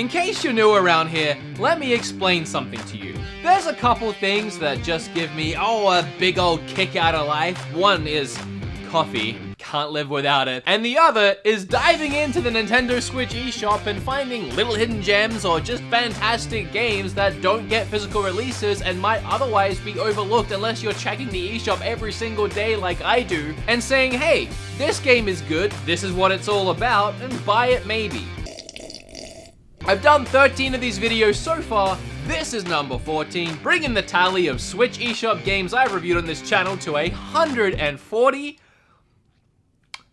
In case you're new around here, let me explain something to you. There's a couple things that just give me, oh, a big old kick out of life. One is coffee can't live without it. And the other is diving into the Nintendo Switch eShop and finding little hidden gems or just fantastic games that don't get physical releases and might otherwise be overlooked unless you're checking the eShop every single day like I do and saying, hey, this game is good, this is what it's all about, and buy it maybe. I've done 13 of these videos so far, this is number 14, bringing the tally of Switch eShop games I've reviewed on this channel to 140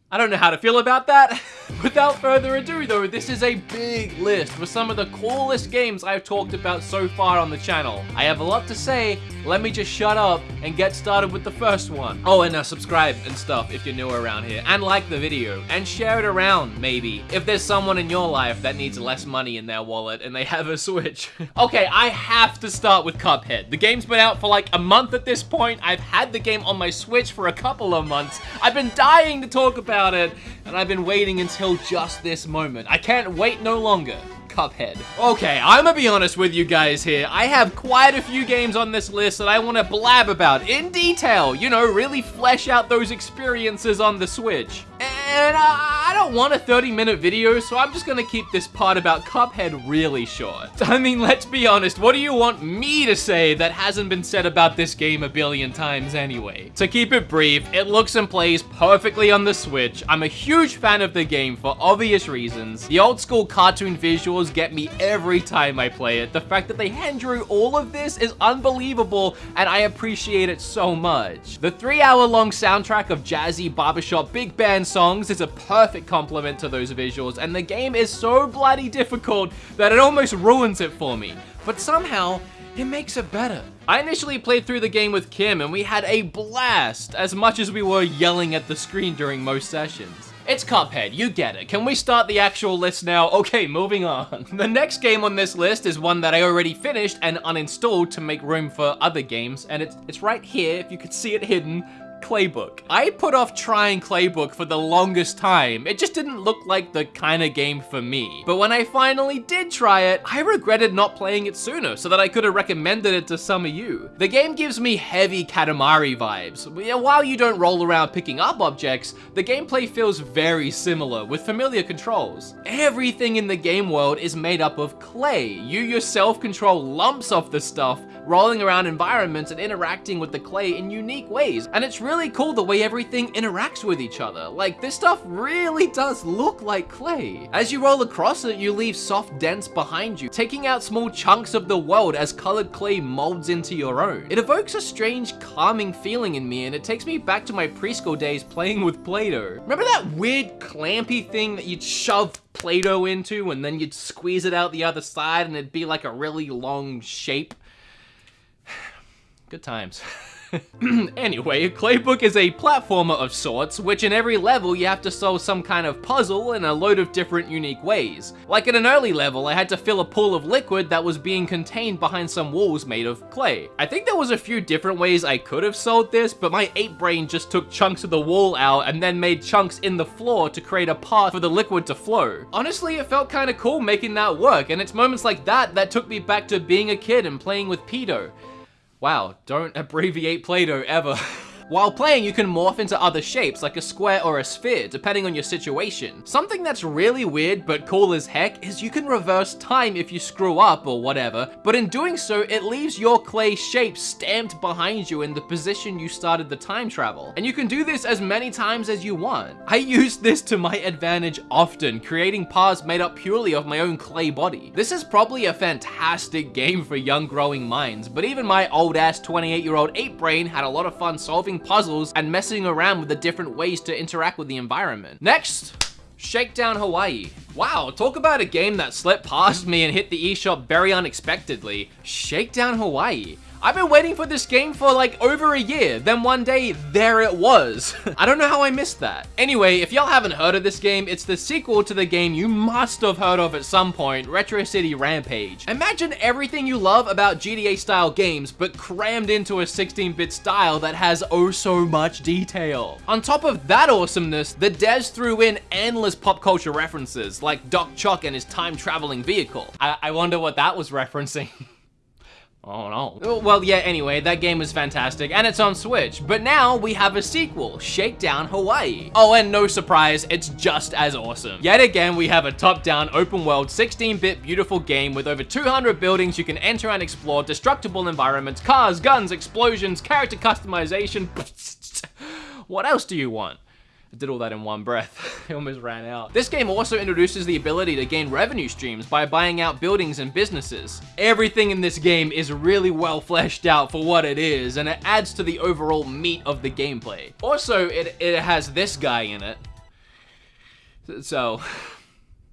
I don't know how to feel about that. Without further ado though, this is a big list with some of the coolest games I've talked about so far on the channel. I have a lot to say, let me just shut up and get started with the first one. Oh, and uh, subscribe and stuff if you're new around here, and like the video, and share it around, maybe, if there's someone in your life that needs less money in their wallet and they have a Switch. okay, I have to start with Cuphead. The game's been out for like a month at this point. I've had the game on my Switch for a couple of months. I've been dying to talk about it, and I've been waiting until just this moment. I can't wait no longer. Cuphead. Okay, I'm gonna be honest with you guys here. I have quite a few games on this list that I want to blab about in detail. You know, really flesh out those experiences on the Switch. And uh, I don't want a 30 minute video, so I'm just gonna keep this part about Cuphead really short. I mean, let's be honest, what do you want me to say that hasn't been said about this game a billion times anyway? To keep it brief, it looks and plays perfectly on the Switch. I'm a huge fan of the game for obvious reasons. The old school cartoon visuals get me every time I play it. The fact that they hand drew all of this is unbelievable, and I appreciate it so much. The three hour long soundtrack of jazzy barbershop big band songs songs is a perfect complement to those visuals, and the game is so bloody difficult that it almost ruins it for me. But somehow, it makes it better. I initially played through the game with Kim and we had a blast, as much as we were yelling at the screen during most sessions. It's Cuphead, you get it. Can we start the actual list now? Okay, moving on. The next game on this list is one that I already finished and uninstalled to make room for other games, and it's, it's right here, if you could see it hidden, Claybook. I put off trying Claybook for the longest time. It just didn't look like the kind of game for me. But when I finally did try it, I regretted not playing it sooner so that I could have recommended it to some of you. The game gives me heavy Katamari vibes. While you don't roll around picking up objects, the gameplay feels very similar with familiar controls. Everything in the game world is made up of clay. You yourself control lumps of the stuff, rolling around environments and interacting with the clay in unique ways. And it's really cool the way everything interacts with each other. Like, this stuff really does look like clay. As you roll across it, you leave soft dents behind you, taking out small chunks of the world as colored clay molds into your own. It evokes a strange calming feeling in me and it takes me back to my preschool days playing with Play-Doh. Remember that weird clampy thing that you'd shove Play-Doh into and then you'd squeeze it out the other side and it'd be like a really long shape? Good times. anyway, Claybook is a platformer of sorts, which in every level you have to solve some kind of puzzle in a load of different unique ways. Like in an early level, I had to fill a pool of liquid that was being contained behind some walls made of clay. I think there was a few different ways I could have solved this, but my ape brain just took chunks of the wall out and then made chunks in the floor to create a path for the liquid to flow. Honestly, it felt kinda cool making that work, and it's moments like that that took me back to being a kid and playing with Pedo. Wow, don't abbreviate Play-Doh ever. While playing, you can morph into other shapes, like a square or a sphere, depending on your situation. Something that's really weird but cool as heck is you can reverse time if you screw up or whatever, but in doing so, it leaves your clay shape stamped behind you in the position you started the time travel. And you can do this as many times as you want. I use this to my advantage often, creating paths made up purely of my own clay body. This is probably a fantastic game for young growing minds, but even my old ass 28 year old ape brain had a lot of fun solving puzzles and messing around with the different ways to interact with the environment. Next, Shakedown Hawaii. Wow, talk about a game that slipped past me and hit the eShop very unexpectedly. Shakedown Hawaii. I've been waiting for this game for like over a year. Then one day, there it was. I don't know how I missed that. Anyway, if y'all haven't heard of this game, it's the sequel to the game you must have heard of at some point, Retro City Rampage. Imagine everything you love about GTA style games, but crammed into a 16-bit style that has oh so much detail. On top of that awesomeness, the devs threw in endless pop culture references, like Doc Choc and his time-traveling vehicle. I, I wonder what that was referencing. Oh no. Oh, well, yeah, anyway, that game was fantastic, and it's on Switch. But now we have a sequel, Shakedown Hawaii. Oh, and no surprise, it's just as awesome. Yet again, we have a top-down, open-world, 16-bit beautiful game with over 200 buildings you can enter and explore, destructible environments, cars, guns, explosions, character customization. what else do you want? I did all that in one breath. I almost ran out. This game also introduces the ability to gain revenue streams by buying out buildings and businesses. Everything in this game is really well fleshed out for what it is, and it adds to the overall meat of the gameplay. Also, it, it has this guy in it. So...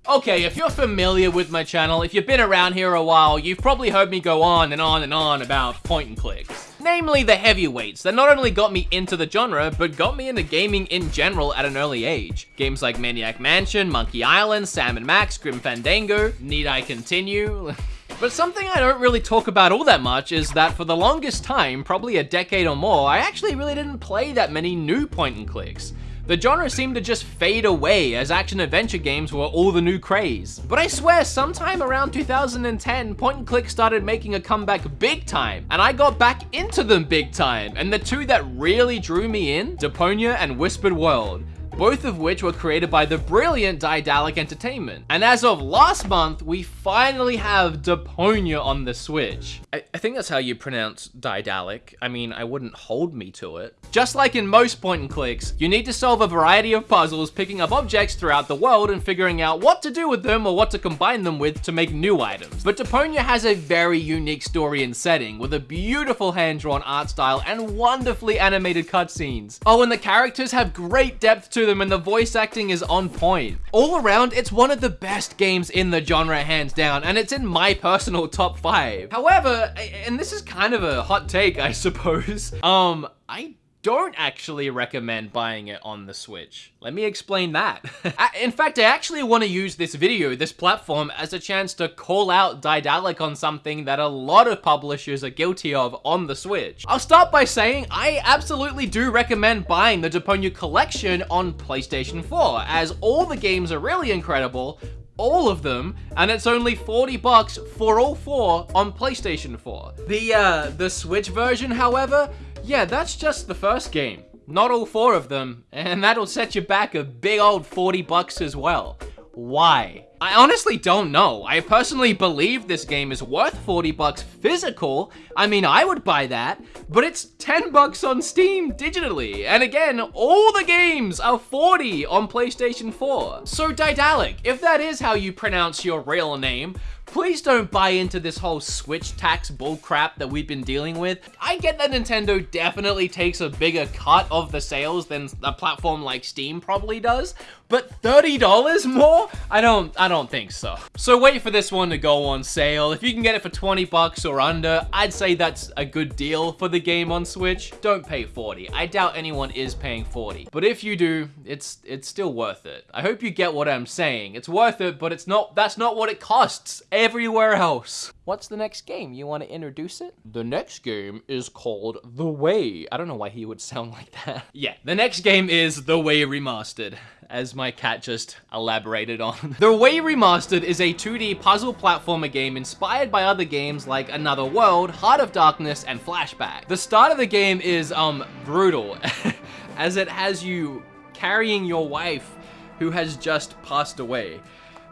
Okay, if you're familiar with my channel, if you've been around here a while, you've probably heard me go on and on and on about point and clicks. Namely the heavyweights that not only got me into the genre, but got me into gaming in general at an early age. Games like Maniac Mansion, Monkey Island, Sam & Max, Grim Fandango, Need I Continue? But something I don't really talk about all that much is that for the longest time, probably a decade or more, I actually really didn't play that many new point and clicks. The genre seemed to just fade away as action-adventure games were all the new craze. But I swear, sometime around 2010, point and click started making a comeback big time, and I got back into them big time, and the two that really drew me in, Deponia and Whispered World both of which were created by the brilliant Daedalic Entertainment. And as of last month, we finally have Deponia on the Switch. I, I think that's how you pronounce Daedalic. I mean, I wouldn't hold me to it. Just like in most point and clicks, you need to solve a variety of puzzles, picking up objects throughout the world and figuring out what to do with them or what to combine them with to make new items. But Deponia has a very unique story and setting, with a beautiful hand-drawn art style and wonderfully animated cutscenes. Oh, and the characters have great depth to them and the voice acting is on point. All around, it's one of the best games in the genre hands down, and it's in my personal top 5. However, and this is kind of a hot take, I suppose, um, I don't actually recommend buying it on the Switch. Let me explain that. In fact, I actually want to use this video, this platform, as a chance to call out Daedalic on something that a lot of publishers are guilty of on the Switch. I'll start by saying I absolutely do recommend buying the Deponia collection on PlayStation 4, as all the games are really incredible, all of them, and it's only 40 bucks for all four on PlayStation 4. The, uh, the Switch version, however, yeah, that's just the first game. Not all four of them, and that'll set you back a big old 40 bucks as well. Why? I honestly don't know. I personally believe this game is worth 40 bucks physical. I mean, I would buy that, but it's 10 bucks on Steam digitally. And again, all the games are 40 on PlayStation 4. So Daedalic, if that is how you pronounce your real name, Please don't buy into this whole Switch tax bullcrap that we've been dealing with. I get that Nintendo definitely takes a bigger cut of the sales than a platform like Steam probably does, but $30 more? I don't, I don't think so. So wait for this one to go on sale. If you can get it for 20 bucks or under, I'd say that's a good deal for the game on Switch. Don't pay 40. I doubt anyone is paying 40. But if you do, it's it's still worth it. I hope you get what I'm saying. It's worth it, but it's not that's not what it costs everywhere else. What's the next game? You want to introduce it? The next game is called The Way. I don't know why he would sound like that. yeah, the next game is The Way Remastered as my cat just elaborated on. the Way Remastered is a 2D puzzle platformer game inspired by other games like Another World, Heart of Darkness, and Flashback. The start of the game is, um, brutal, as it has you carrying your wife who has just passed away.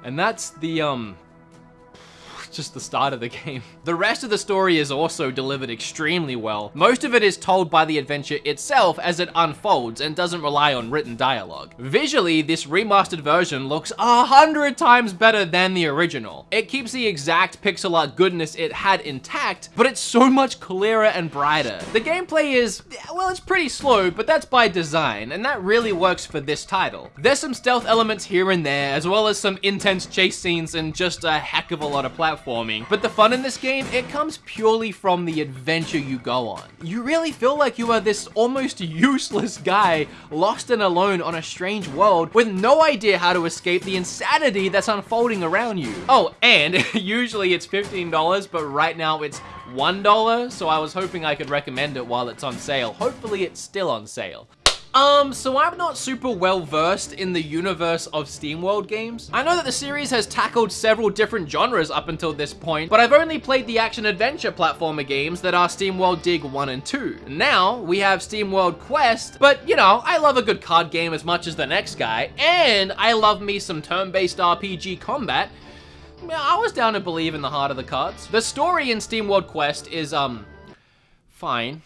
And that's the, um, just the start of the game. The rest of the story is also delivered extremely well. Most of it is told by the adventure itself as it unfolds and doesn't rely on written dialogue. Visually, this remastered version looks a hundred times better than the original. It keeps the exact pixel art goodness it had intact, but it's so much clearer and brighter. The gameplay is, well, it's pretty slow, but that's by design, and that really works for this title. There's some stealth elements here and there, as well as some intense chase scenes and just a heck of a lot of platforming platforming. But the fun in this game, it comes purely from the adventure you go on. You really feel like you are this almost useless guy lost and alone on a strange world with no idea how to escape the insanity that's unfolding around you. Oh, and usually it's $15, but right now it's $1, so I was hoping I could recommend it while it's on sale. Hopefully it's still on sale. Um, so I'm not super well versed in the universe of SteamWorld games. I know that the series has tackled several different genres up until this point, but I've only played the action-adventure platformer games that are SteamWorld Dig 1 and 2. Now, we have SteamWorld Quest, but you know, I love a good card game as much as the next guy, and I love me some turn-based RPG combat, I was down to believe in the heart of the cards. The story in SteamWorld Quest is, um, fine.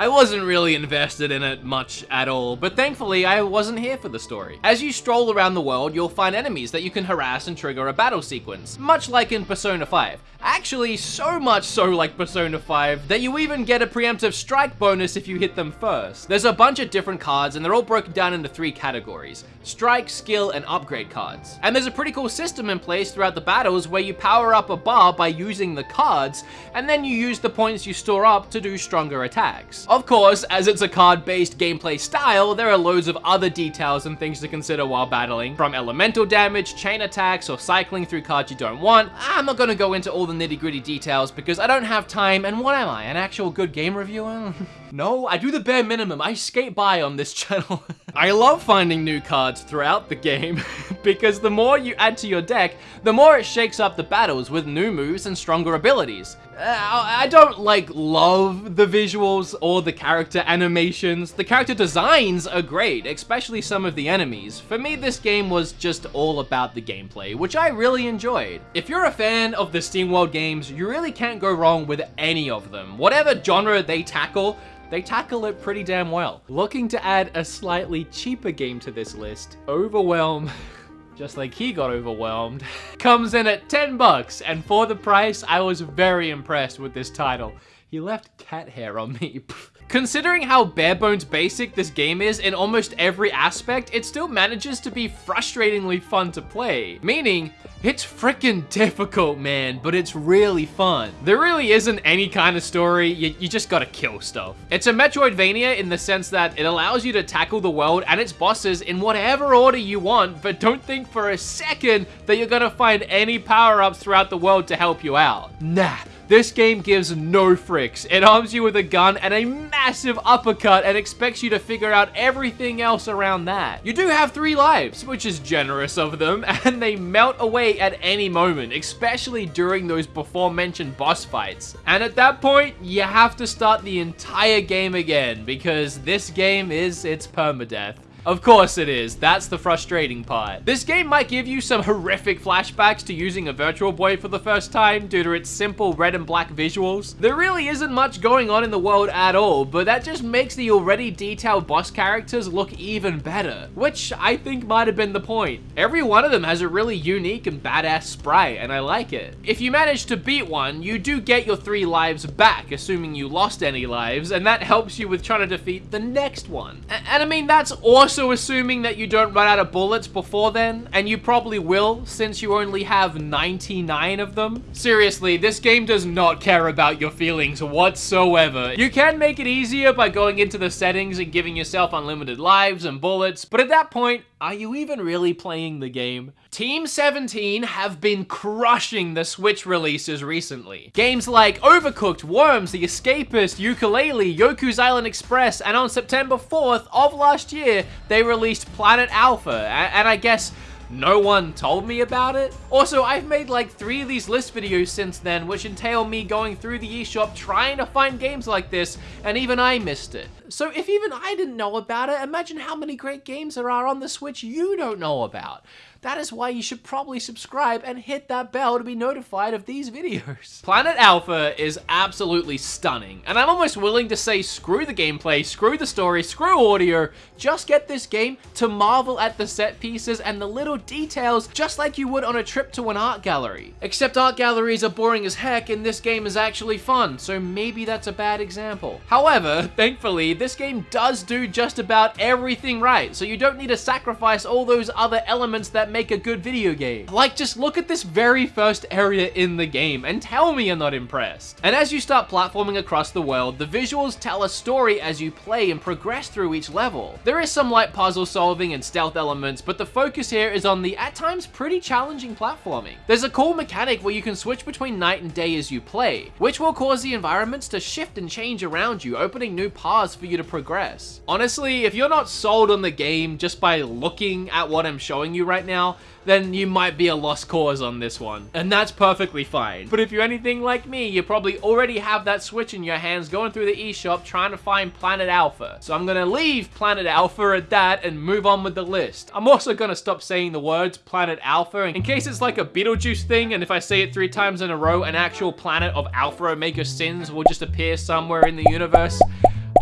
I wasn't really invested in it much at all, but thankfully I wasn't here for the story. As you stroll around the world, you'll find enemies that you can harass and trigger a battle sequence, much like in Persona 5. Actually, so much so like Persona 5 that you even get a preemptive strike bonus if you hit them first. There's a bunch of different cards and they're all broken down into three categories, strike, skill, and upgrade cards. And there's a pretty cool system in place throughout the battles where you power up a bar by using the cards, and then you use the points you store up to do stronger attacks. Of course, as it's a card-based gameplay style, there are loads of other details and things to consider while battling, from elemental damage, chain attacks, or cycling through cards you don't want. I'm not gonna go into all the nitty gritty details because I don't have time, and what am I, an actual good game reviewer? no, I do the bare minimum. I skate by on this channel. I love finding new cards throughout the game because the more you add to your deck, the more it shakes up the battles with new moves and stronger abilities. Uh, I don't like love the visuals or the character animations. The character designs are great, especially some of the enemies. For me, this game was just all about the gameplay, which I really enjoyed. If you're a fan of the SteamWorld games, you really can't go wrong with any of them. Whatever genre they tackle, they tackle it pretty damn well. Looking to add a slightly cheaper game to this list, Overwhelm just like he got overwhelmed, comes in at 10 bucks, and for the price, I was very impressed with this title. He left cat hair on me. Considering how bare bones basic this game is in almost every aspect, it still manages to be frustratingly fun to play. Meaning, it's freaking difficult, man, but it's really fun. There really isn't any kind of story, you, you, just gotta kill stuff. It's a Metroidvania in the sense that it allows you to tackle the world and its bosses in whatever order you want, but don't think for a second that you're gonna find any power-ups throughout the world to help you out. Nah, this game gives no fricks. It arms you with a gun and a massive uppercut and expects you to figure out everything else around that. You do have three lives, which is generous of them, and they melt away at any moment, especially during those before mentioned boss fights. And at that point, you have to start the entire game again, because this game is its permadeath. Of course it is. That's the frustrating part. This game might give you some horrific flashbacks to using a Virtual Boy for the first time due to its simple red and black visuals. There really isn't much going on in the world at all, but that just makes the already detailed boss characters look even better, which I think might have been the point. Every one of them has a really unique and badass sprite, and I like it. If you manage to beat one, you do get your three lives back, assuming you lost any lives, and that helps you with trying to defeat the next one. and I mean, that's awesome also assuming that you don't run out of bullets before then, and you probably will since you only have 99 of them. Seriously, this game does not care about your feelings whatsoever. You can make it easier by going into the settings and giving yourself unlimited lives and bullets, but at that point, are you even really playing the game? Team 17 have been crushing the Switch releases recently. Games like Overcooked, Worms, The Escapist, Yooka-Laylee, Yoku's Island Express, and on September 4th of last year, they released Planet Alpha, and I guess no one told me about it. Also, I've made like three of these list videos since then, which entail me going through the eShop trying to find games like this, and even I missed it. So if even I didn't know about it, imagine how many great games there are on the Switch you don't know about. That is why you should probably subscribe and hit that bell to be notified of these videos. Planet Alpha is absolutely stunning, and I'm almost willing to say screw the gameplay, screw the story, screw audio, just get this game to marvel at the set pieces and the little details just like you would on a trip to an art gallery. Except art galleries are boring as heck and this game is actually fun, so maybe that's a bad example. However, thankfully, this game does do just about everything right, so you don't need to sacrifice all those other elements that make a good video game. Like, just look at this very first area in the game and tell me you're not impressed. And as you start platforming across the world, the visuals tell a story as you play and progress through each level. There is some light puzzle solving and stealth elements, but the focus here is on the, at times, pretty challenging platforming. There's a cool mechanic where you can switch between night and day as you play, which will cause the environments to shift and change around you, opening new paths for to progress. Honestly, if you're not sold on the game just by looking at what I'm showing you right now, then you might be a lost cause on this one. And that's perfectly fine. But if you're anything like me, you probably already have that Switch in your hands going through the eShop trying to find Planet Alpha. So I'm gonna leave Planet Alpha at that and move on with the list. I'm also gonna stop saying the words Planet Alpha in case it's like a Beetlejuice thing and if I say it three times in a row, an actual planet of Alpha Omega sins will just appear somewhere in the universe.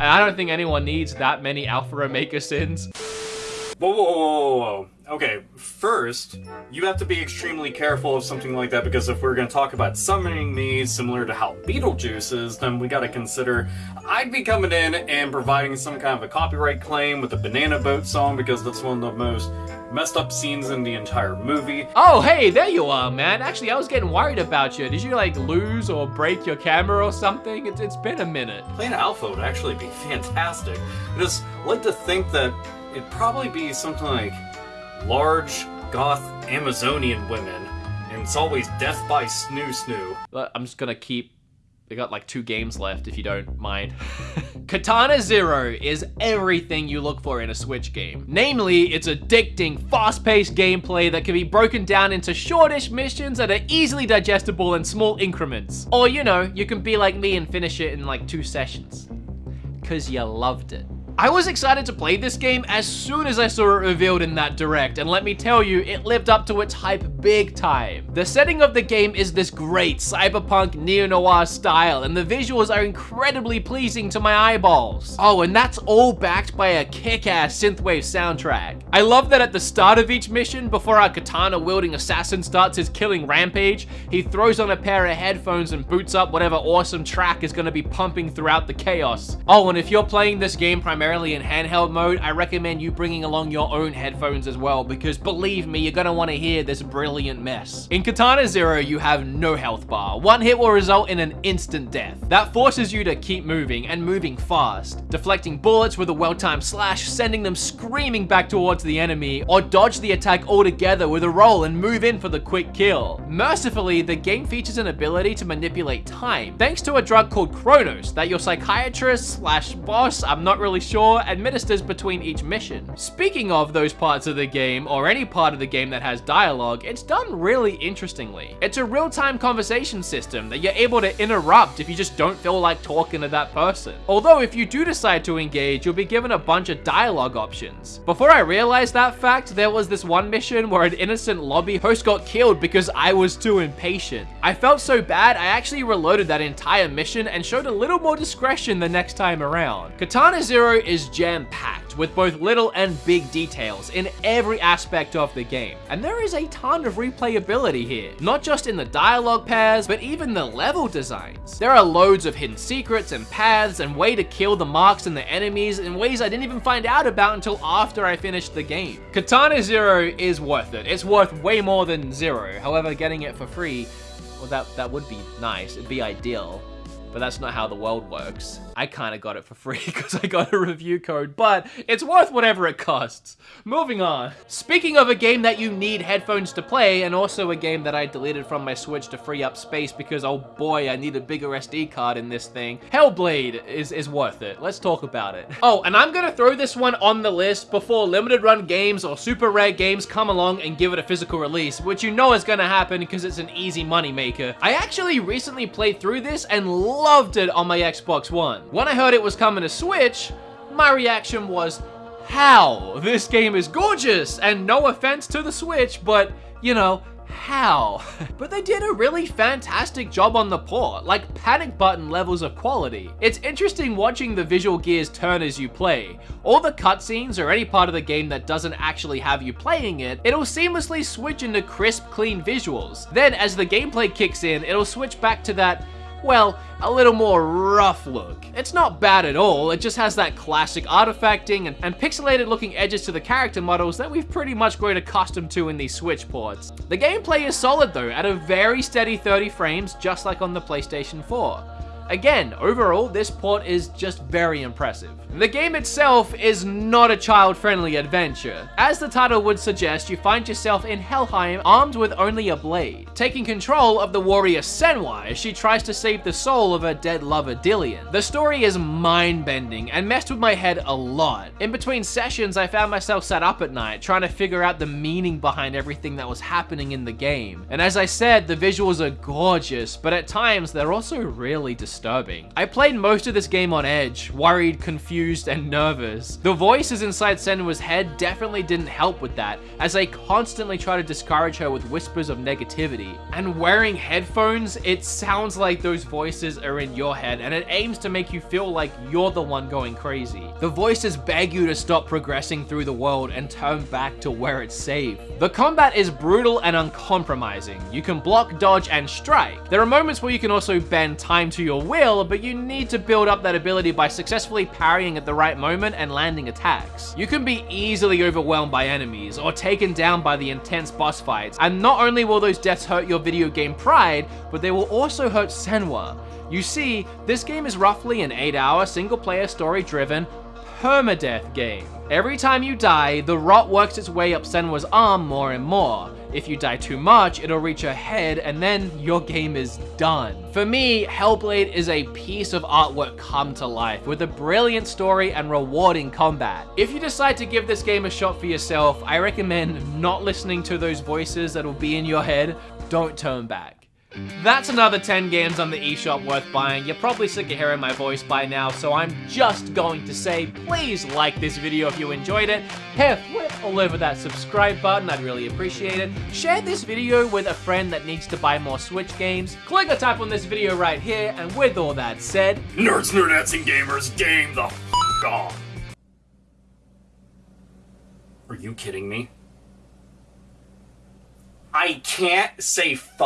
I don't think anyone needs that many Alpha Omega sins. Whoa, whoa, whoa, whoa. Okay, first, you have to be extremely careful of something like that because if we're going to talk about summoning me similar to how Beetlejuice is, then we got to consider I'd be coming in and providing some kind of a copyright claim with the Banana Boat song because that's one of the most messed up scenes in the entire movie. Oh, hey, there you are, man. Actually, I was getting worried about you. Did you, like, lose or break your camera or something? It's, it's been a minute. Planet Alpha would actually be fantastic. I just like to think that it'd probably be something like large, goth Amazonian women, and it's always death by snoo snoo. I'm just gonna keep we got like two games left if you don't mind. Katana Zero is everything you look for in a Switch game. Namely, it's addicting, fast-paced gameplay that can be broken down into shortish missions that are easily digestible in small increments. Or, you know, you can be like me and finish it in like two sessions. Cause you loved it. I was excited to play this game as soon as I saw it revealed in that direct, and let me tell you, it lived up to its hype big time. The setting of the game is this great cyberpunk neo-noir style, and the visuals are incredibly pleasing to my eyeballs. Oh, and that's all backed by a kick-ass synthwave soundtrack. I love that at the start of each mission, before our katana-wielding assassin starts his killing rampage, he throws on a pair of headphones and boots up whatever awesome track is going to be pumping throughout the chaos. Oh, and if you're playing this game primarily primarily in handheld mode, I recommend you bringing along your own headphones as well, because believe me, you're gonna wanna hear this brilliant mess. In Katana Zero, you have no health bar. One hit will result in an instant death. That forces you to keep moving, and moving fast, deflecting bullets with a well-timed slash, sending them screaming back towards the enemy, or dodge the attack altogether with a roll and move in for the quick kill. Mercifully, the game features an ability to manipulate time, thanks to a drug called Chronos that your psychiatrist slash boss, I'm not really sure administers between each mission. Speaking of those parts of the game, or any part of the game that has dialogue, it's done really interestingly. It's a real-time conversation system that you're able to interrupt if you just don't feel like talking to that person. Although if you do decide to engage, you'll be given a bunch of dialogue options. Before I realized that fact, there was this one mission where an innocent lobby host got killed because I was too impatient. I felt so bad, I actually reloaded that entire mission and showed a little more discretion the next time around. Katana Zero is jam-packed with both little and big details in every aspect of the game. And there is a ton of replayability here, not just in the dialogue pairs, but even the level designs. There are loads of hidden secrets and paths and way to kill the marks and the enemies in ways I didn't even find out about until after I finished the game. Katana Zero is worth it. It's worth way more than Zero. However, getting it for free, well, that, that would be nice. It'd be ideal but that's not how the world works. I kind of got it for free because I got a review code, but it's worth whatever it costs. Moving on. Speaking of a game that you need headphones to play, and also a game that I deleted from my Switch to free up space because, oh boy, I need a bigger SD card in this thing. Hellblade is, is worth it. Let's talk about it. Oh, and I'm gonna throw this one on the list before limited run games or super rare games come along and give it a physical release, which you know is gonna happen because it's an easy moneymaker. I actually recently played through this and loved it on my Xbox One. When I heard it was coming to Switch, my reaction was, how? This game is gorgeous, and no offense to the Switch, but, you know, how? but they did a really fantastic job on the port, like panic button levels of quality. It's interesting watching the visual gears turn as you play. All the cutscenes or any part of the game that doesn't actually have you playing it, it'll seamlessly switch into crisp, clean visuals. Then as the gameplay kicks in, it'll switch back to that well, a little more rough look. It's not bad at all, it just has that classic artifacting and, and pixelated looking edges to the character models that we've pretty much grown accustomed to in these Switch ports. The gameplay is solid though, at a very steady 30 frames, just like on the PlayStation 4. Again, overall, this port is just very impressive. The game itself is not a child-friendly adventure. As the title would suggest, you find yourself in Helheim armed with only a blade, taking control of the warrior Senua as she tries to save the soul of her dead lover Dillion. The story is mind-bending and messed with my head a lot. In between sessions, I found myself sat up at night trying to figure out the meaning behind everything that was happening in the game. And as I said, the visuals are gorgeous, but at times they're also really disturbing. I played most of this game on edge, worried, confused, confused and nervous. The voices inside Senua's head definitely didn't help with that, as they constantly try to discourage her with whispers of negativity. And wearing headphones, it sounds like those voices are in your head, and it aims to make you feel like you're the one going crazy. The voices beg you to stop progressing through the world and turn back to where it's safe. The combat is brutal and uncompromising. You can block, dodge, and strike. There are moments where you can also bend time to your will, but you need to build up that ability by successfully parrying at the right moment and landing attacks. You can be easily overwhelmed by enemies or taken down by the intense boss fights, and not only will those deaths hurt your video game pride, but they will also hurt Senua. You see, this game is roughly an 8 hour single player story driven permadeath game. Every time you die, the rot works its way up Senua's arm more and more. If you die too much, it'll reach her head and then your game is done. For me, Hellblade is a piece of artwork come to life with a brilliant story and rewarding combat. If you decide to give this game a shot for yourself, I recommend not listening to those voices that'll be in your head. Don't turn back. That's another 10 games on the eShop worth buying. You're probably sick of hearing my voice by now, so I'm just going to say, please like this video if you enjoyed it. Flip all over that subscribe button, I'd really appreciate it. Share this video with a friend that needs to buy more Switch games. Click or tap on this video right here, and with all that said... Nerds, nerdettes, and gamers, game the f*** on! Are you kidding me? I can't say f